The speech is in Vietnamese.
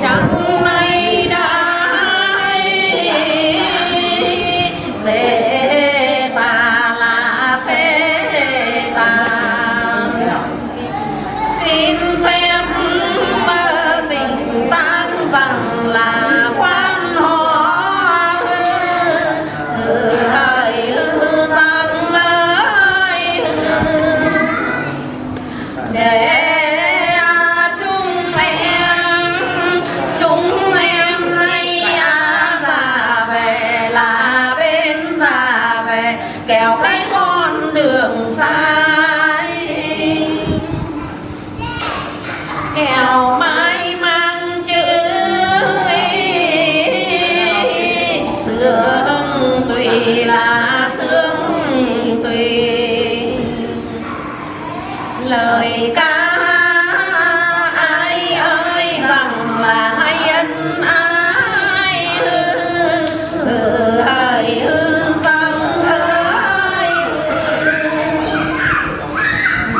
chẳng kéo cái con đường sai kéo mãi mang chữ sương tùy là sương tùy. Lời ca